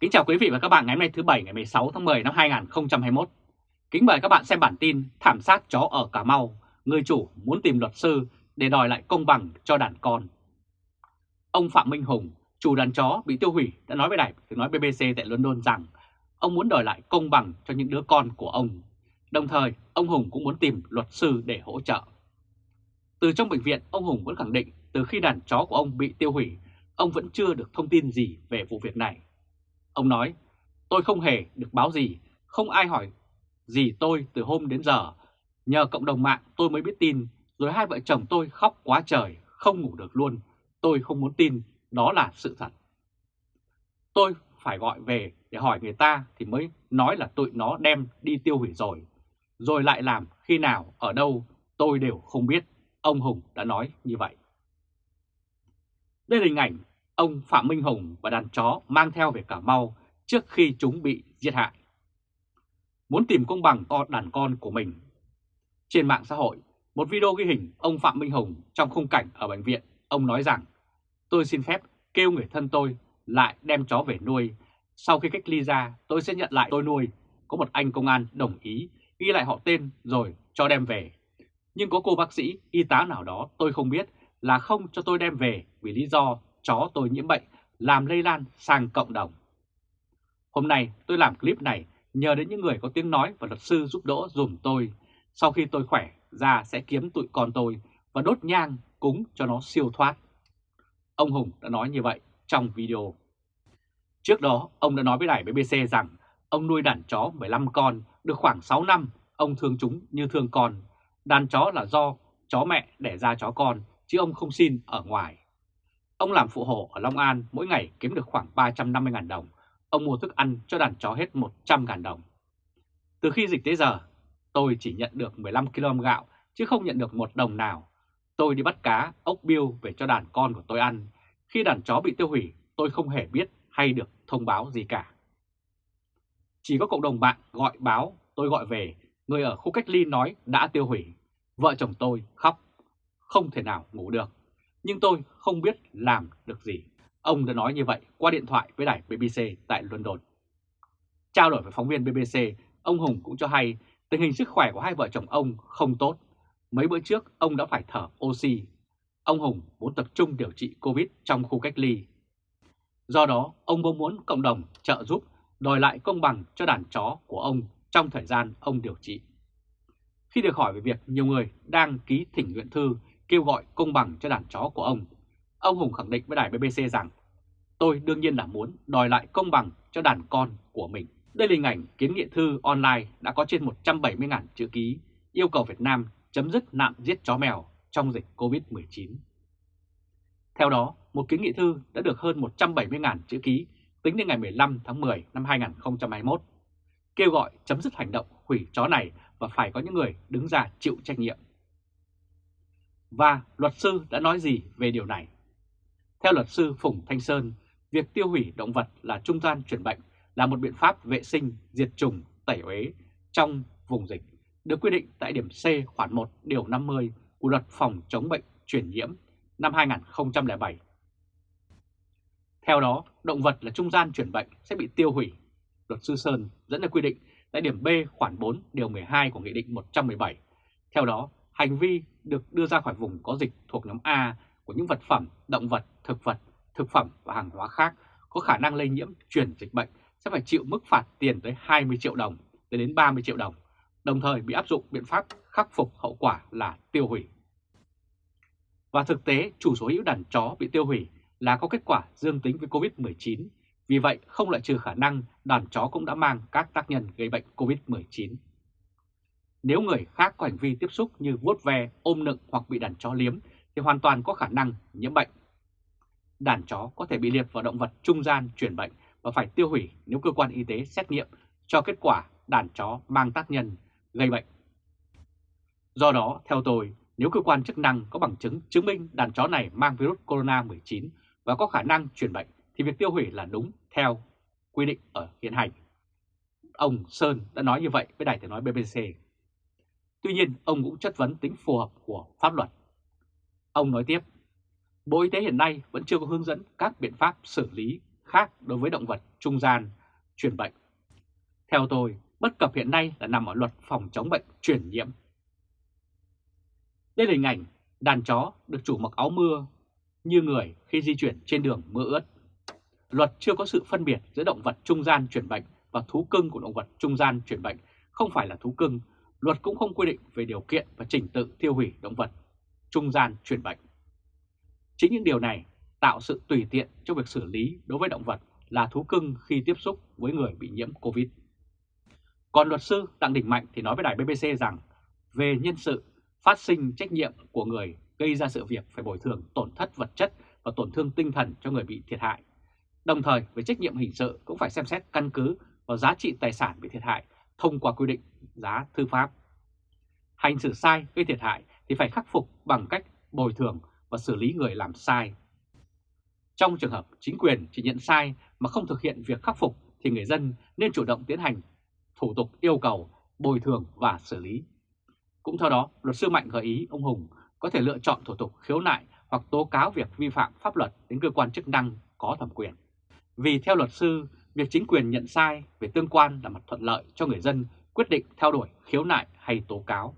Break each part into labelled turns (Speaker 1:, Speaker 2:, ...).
Speaker 1: Kính chào quý vị và các bạn ngày hôm nay thứ Bảy ngày 16 tháng 10 năm 2021. Kính mời các bạn xem bản tin thảm sát chó ở Cà Mau, người chủ muốn tìm luật sư để đòi lại công bằng cho đàn con. Ông Phạm Minh Hùng, chủ đàn chó bị tiêu hủy đã nói với đài tiếng nói BBC tại London rằng ông muốn đòi lại công bằng cho những đứa con của ông. Đồng thời, ông Hùng cũng muốn tìm luật sư để hỗ trợ. Từ trong bệnh viện, ông Hùng vẫn khẳng định từ khi đàn chó của ông bị tiêu hủy, ông vẫn chưa được thông tin gì về vụ việc này. Ông nói, tôi không hề được báo gì, không ai hỏi gì tôi từ hôm đến giờ. Nhờ cộng đồng mạng tôi mới biết tin, rồi hai vợ chồng tôi khóc quá trời, không ngủ được luôn. Tôi không muốn tin, đó là sự thật. Tôi phải gọi về để hỏi người ta thì mới nói là tụi nó đem đi tiêu hủy rồi. Rồi lại làm khi nào, ở đâu, tôi đều không biết. Ông Hùng đã nói như vậy. Đây là hình ảnh ông Phạm Minh Hùng và đàn chó mang theo về Cà Mau trước khi chúng bị giết hại. Muốn tìm công bằng cho đàn con của mình. Trên mạng xã hội, một video ghi hình ông Phạm Minh Hùng trong khung cảnh ở bệnh viện, ông nói rằng tôi xin phép kêu người thân tôi lại đem chó về nuôi. Sau khi cách ly ra, tôi sẽ nhận lại tôi nuôi. Có một anh công an đồng ý ghi lại họ tên rồi cho đem về. Nhưng có cô bác sĩ, y tá nào đó tôi không biết là không cho tôi đem về vì lý do chó tôi nhiễm bệnh làm lây lan sang cộng đồng. Hôm nay tôi làm clip này nhờ đến những người có tiếng nói và luật sư giúp đỡ dùm tôi. Sau khi tôi khỏe ra sẽ kiếm tụi con tôi và đốt nhang cúng cho nó siêu thoát. Ông Hùng đã nói như vậy trong video. Trước đó, ông đã nói với đài BBC rằng ông nuôi đàn chó 15 con, được khoảng 6 năm, ông thương chúng như thương con. Đàn chó là do chó mẹ đẻ ra chó con, chứ ông không xin ở ngoài. Ông làm phụ hộ ở Long An mỗi ngày kiếm được khoảng 350.000 đồng. Ông mua thức ăn cho đàn chó hết 100.000 đồng. Từ khi dịch tới giờ, tôi chỉ nhận được 15 kg gạo chứ không nhận được một đồng nào. Tôi đi bắt cá, ốc biêu về cho đàn con của tôi ăn. Khi đàn chó bị tiêu hủy, tôi không hề biết hay được thông báo gì cả. Chỉ có cộng đồng bạn gọi báo, tôi gọi về, người ở khu cách ly nói đã tiêu hủy. Vợ chồng tôi khóc, không thể nào ngủ được nhưng tôi không biết làm được gì. Ông đã nói như vậy qua điện thoại với đài BBC tại London. Trao đổi với phóng viên BBC, ông Hùng cũng cho hay tình hình sức khỏe của hai vợ chồng ông không tốt. Mấy bữa trước ông đã phải thở oxy. Ông Hùng muốn tập trung điều trị Covid trong khu cách ly. Do đó, ông mong muốn cộng đồng trợ giúp đòi lại công bằng cho đàn chó của ông trong thời gian ông điều trị. Khi được hỏi về việc nhiều người đang ký thỉnh nguyện thư kêu gọi công bằng cho đàn chó của ông. Ông Hùng khẳng định với đài BBC rằng tôi đương nhiên là muốn đòi lại công bằng cho đàn con của mình. Đây là hình ảnh kiến nghị thư online đã có trên 170.000 chữ ký yêu cầu Việt Nam chấm dứt nạn giết chó mèo trong dịch COVID-19. Theo đó, một kiến nghị thư đã được hơn 170.000 chữ ký tính đến ngày 15 tháng 10 năm 2021, kêu gọi chấm dứt hành động hủy chó này và phải có những người đứng ra chịu trách nhiệm. Và luật sư đã nói gì về điều này? Theo luật sư Phùng Thanh Sơn, việc tiêu hủy động vật là trung gian chuyển bệnh là một biện pháp vệ sinh, diệt trùng, tẩy uế trong vùng dịch, được quy định tại điểm C khoản 1 điều 50 của luật phòng chống bệnh truyền nhiễm năm 2007. Theo đó, động vật là trung gian chuyển bệnh sẽ bị tiêu hủy. Luật sư Sơn dẫn ra quy định tại điểm B khoản 4 điều 12 của Nghị định 117. Theo đó, hành vi được đưa ra khỏi vùng có dịch thuộc nhóm A của những vật phẩm, động vật, thực vật, thực phẩm và hàng hóa khác có khả năng lây nhiễm truyền dịch bệnh sẽ phải chịu mức phạt tiền tới 20 triệu đồng tới đến 30 triệu đồng, đồng thời bị áp dụng biện pháp khắc phục hậu quả là tiêu hủy. Và thực tế, chủ sở hữu đàn chó bị tiêu hủy là có kết quả dương tính với COVID-19, vì vậy không loại trừ khả năng đàn chó cũng đã mang các tác nhân gây bệnh COVID-19. Nếu người khác có hành vi tiếp xúc như vuốt ve, ôm nựng hoặc bị đàn chó liếm thì hoàn toàn có khả năng nhiễm bệnh. Đàn chó có thể bị liệt vào động vật trung gian truyền bệnh và phải tiêu hủy nếu cơ quan y tế xét nghiệm cho kết quả đàn chó mang tác nhân gây bệnh. Do đó, theo tôi, nếu cơ quan chức năng có bằng chứng chứng minh đàn chó này mang virus corona 19 và có khả năng truyền bệnh thì việc tiêu hủy là đúng theo quy định ở hiện hành. Ông Sơn đã nói như vậy với đài tiếng nói BBC. Tuy nhiên, ông cũng chất vấn tính phù hợp của pháp luật. Ông nói tiếp, Bộ Y tế hiện nay vẫn chưa có hướng dẫn các biện pháp xử lý khác đối với động vật trung gian truyền bệnh. Theo tôi, bất cập hiện nay là nằm ở luật phòng chống bệnh truyền nhiễm. Đây là hình ảnh đàn chó được chủ mặc áo mưa như người khi di chuyển trên đường mưa ướt. Luật chưa có sự phân biệt giữa động vật trung gian truyền bệnh và thú cưng của động vật trung gian truyền bệnh không phải là thú cưng. Luật cũng không quy định về điều kiện và trình tự tiêu hủy động vật, trung gian truyền bệnh. Chính những điều này tạo sự tùy tiện trong việc xử lý đối với động vật là thú cưng khi tiếp xúc với người bị nhiễm Covid. Còn luật sư Đặng Đình Mạnh thì nói với đài BBC rằng, về nhân sự, phát sinh trách nhiệm của người gây ra sự việc phải bồi thường tổn thất vật chất và tổn thương tinh thần cho người bị thiệt hại. Đồng thời, về trách nhiệm hình sự cũng phải xem xét căn cứ vào giá trị tài sản bị thiệt hại thông qua quy định giá thư pháp. Hành xử sai gây thiệt hại thì phải khắc phục bằng cách bồi thường và xử lý người làm sai. Trong trường hợp chính quyền chỉ nhận sai mà không thực hiện việc khắc phục thì người dân nên chủ động tiến hành thủ tục yêu cầu bồi thường và xử lý. Cũng theo đó, luật sư Mạnh gợi ý ông Hùng có thể lựa chọn thủ tục khiếu nại hoặc tố cáo việc vi phạm pháp luật đến cơ quan chức năng có thẩm quyền. Vì theo luật sư, việc chính quyền nhận sai về tương quan là mặt thuận lợi cho người dân quyết định theo đuổi khiếu nại hay tố cáo.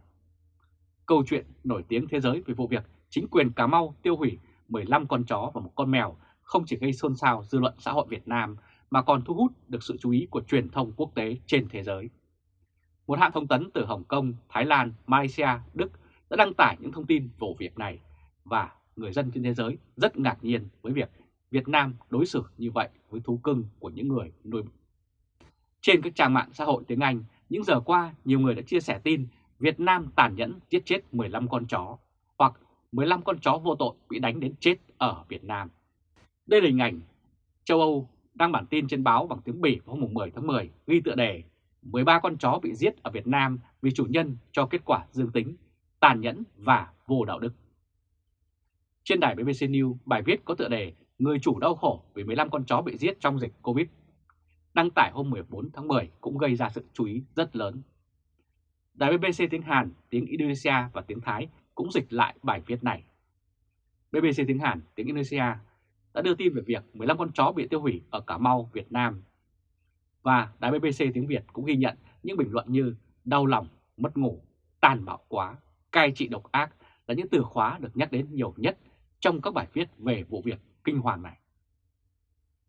Speaker 1: Câu chuyện nổi tiếng thế giới về vụ việc chính quyền Cà Mau tiêu hủy 15 con chó và một con mèo không chỉ gây xôn xao dư luận xã hội Việt Nam mà còn thu hút được sự chú ý của truyền thông quốc tế trên thế giới. Một hãng thông tấn từ Hồng Kông, Thái Lan, Malaysia, Đức đã đăng tải những thông tin vụ việc này và người dân trên thế giới rất ngạc nhiên với việc Việt Nam đối xử như vậy với thú cưng của những người nuôi. Trên các trang mạng xã hội tiếng Anh, những giờ qua nhiều người đã chia sẻ tin Việt Nam tàn nhẫn giết chết 15 con chó hoặc 15 con chó vô tội bị đánh đến chết ở Việt Nam. Đây là hình ảnh châu Âu đăng bản tin trên báo bằng tiếng Bỉ vào hôm 10 tháng 10 ghi tựa đề 13 con chó bị giết ở Việt Nam vì chủ nhân cho kết quả dương tính, tàn nhẫn và vô đạo đức. Trên đài BBC News, bài viết có tựa đề Người chủ đau khổ vì 15 con chó bị giết trong dịch Covid. Đăng tải hôm 14 tháng 10 cũng gây ra sự chú ý rất lớn. Đài BBC tiếng Hàn, tiếng Indonesia và tiếng Thái cũng dịch lại bài viết này. BBC tiếng Hàn, tiếng Indonesia đã đưa tin về việc 15 con chó bị tiêu hủy ở Cà Mau, Việt Nam. Và đài BBC tiếng Việt cũng ghi nhận những bình luận như đau lòng, mất ngủ, tàn bạo quá, cai trị độc ác là những từ khóa được nhắc đến nhiều nhất trong các bài viết về vụ việc kinh hoàng này.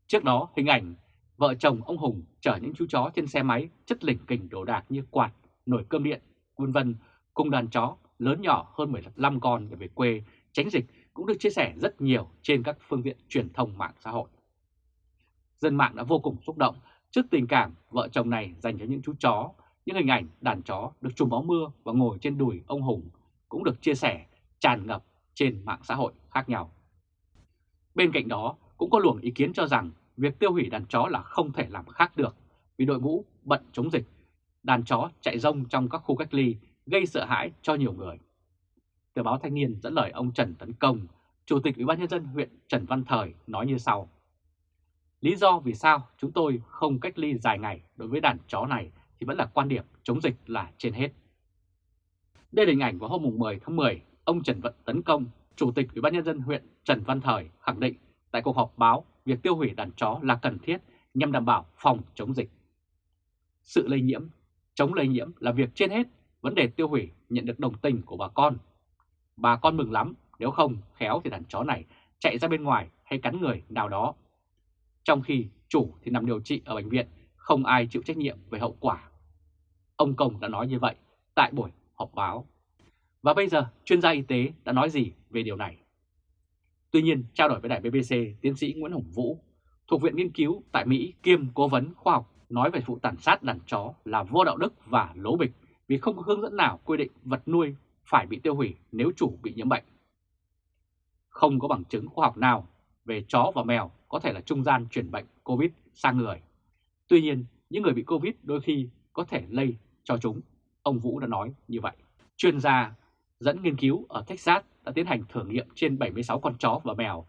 Speaker 1: Trước đó, hình ảnh vợ chồng ông Hùng chở những chú chó trên xe máy chất lỉnh kình đồ đạc như quạt, nồi cơm điện, vân vân cùng đàn chó lớn nhỏ hơn 15 con để về quê tránh dịch cũng được chia sẻ rất nhiều trên các phương tiện truyền thông mạng xã hội. Dân mạng đã vô cùng xúc động trước tình cảm vợ chồng này dành cho những chú chó, những hình ảnh đàn chó được trùm áo mưa và ngồi trên đùi ông Hùng cũng được chia sẻ tràn ngập trên mạng xã hội khác nhau. Bên cạnh đó cũng có luồng ý kiến cho rằng việc tiêu hủy đàn chó là không thể làm khác được vì đội ngũ bận chống dịch, đàn chó chạy rông trong các khu cách ly gây sợ hãi cho nhiều người. Tờ báo Thanh niên dẫn lời ông Trần Tấn Công, Chủ tịch Ủy ban nhân dân huyện Trần Văn Thời nói như sau: Lý do vì sao chúng tôi không cách ly dài ngày đối với đàn chó này thì vẫn là quan điểm chống dịch là trên hết. Đây là hình ảnh vào hôm 10 tháng 10, ông Trần Vận Tấn Công, Chủ tịch Ủy ban nhân dân huyện Trần Văn Thời khẳng định tại cuộc họp báo việc tiêu hủy đàn chó là cần thiết nhằm đảm bảo phòng chống dịch. Sự lây nhiễm, chống lây nhiễm là việc trên hết, vấn đề tiêu hủy nhận được đồng tình của bà con Bà con mừng lắm, nếu không khéo thì đàn chó này chạy ra bên ngoài hay cắn người nào đó. Trong khi chủ thì nằm điều trị ở bệnh viện, không ai chịu trách nhiệm về hậu quả. Ông Công đã nói như vậy tại buổi họp báo. Và bây giờ chuyên gia y tế đã nói gì về điều này? Tuy nhiên, trao đổi với đài BBC, tiến sĩ Nguyễn Hồng Vũ, thuộc Viện Nghiên cứu tại Mỹ kiêm cố vấn khoa học nói về vụ tàn sát đàn chó là vô đạo đức và lố bịch vì không có hướng dẫn nào quy định vật nuôi phải bị tiêu hủy nếu chủ bị nhiễm bệnh. Không có bằng chứng khoa học nào về chó và mèo có thể là trung gian chuyển bệnh COVID sang người. Tuy nhiên, những người bị COVID đôi khi có thể lây cho chúng, ông Vũ đã nói như vậy. Chuyên gia dẫn nghiên cứu ở Texas đã tiến hành thử nghiệm trên 76 con chó và mèo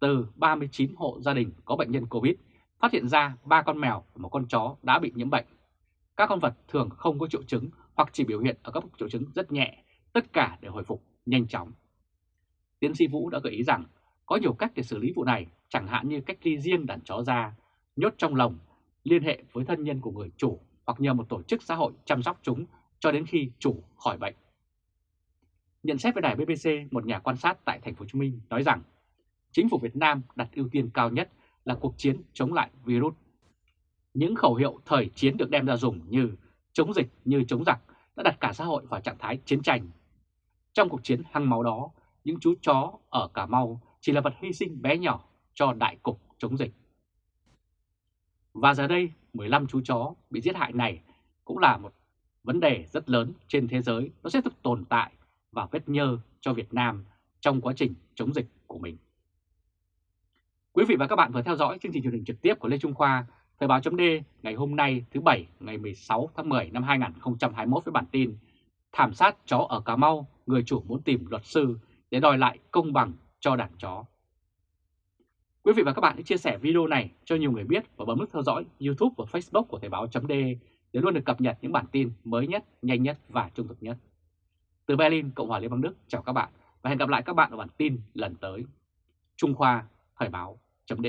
Speaker 1: từ 39 hộ gia đình có bệnh nhân COVID, phát hiện ra 3 con mèo và một con chó đã bị nhiễm bệnh. Các con vật thường không có triệu chứng hoặc chỉ biểu hiện ở các triệu chứng rất nhẹ tất cả đều hồi phục nhanh chóng. Tiến sĩ Vũ đã gợi ý rằng Có nhiều cách để xử lý vụ này, chẳng hạn như cách ly riêng đàn chó ra, nhốt trong lồng, liên hệ với thân nhân của người chủ hoặc nhờ một tổ chức xã hội chăm sóc chúng cho đến khi chủ khỏi bệnh. Nhận xét với đài BBC, một nhà quan sát tại thành phố Hồ Chí Minh nói rằng chính phủ Việt Nam đặt ưu tiên cao nhất là cuộc chiến chống lại virus. Những khẩu hiệu thời chiến được đem ra dùng như chống dịch như chống giặc đã đặt cả xã hội vào trạng thái chiến tranh. Trong cuộc chiến hăng máu đó, những chú chó ở Cà Mau chỉ là vật hy sinh bé nhỏ cho đại cục chống dịch. Và giờ đây, 15 chú chó bị giết hại này cũng là một vấn đề rất lớn trên thế giới, nó sẽ tiếp tục tồn tại và vết nhơ cho Việt Nam trong quá trình chống dịch của mình. Quý vị và các bạn vừa theo dõi chương trình truyền hình trực tiếp của Lê Trung Khoa, Thời báo chấm ngày hôm nay thứ Bảy ngày 16 tháng 10 năm 2021 với bản tin Thảm sát chó ở Cà Mau, người chủ muốn tìm luật sư để đòi lại công bằng cho đàn chó. Quý vị và các bạn hãy chia sẻ video này cho nhiều người biết và bấm nút theo dõi YouTube và Facebook của Thời báo chấm để luôn được cập nhật những bản tin mới nhất, nhanh nhất và trung thực nhất. Từ Berlin, Cộng hòa Liên bang Đức, chào các bạn và hẹn gặp lại các bạn ở bản tin lần tới. Trung Khoa, Thời báo, chấm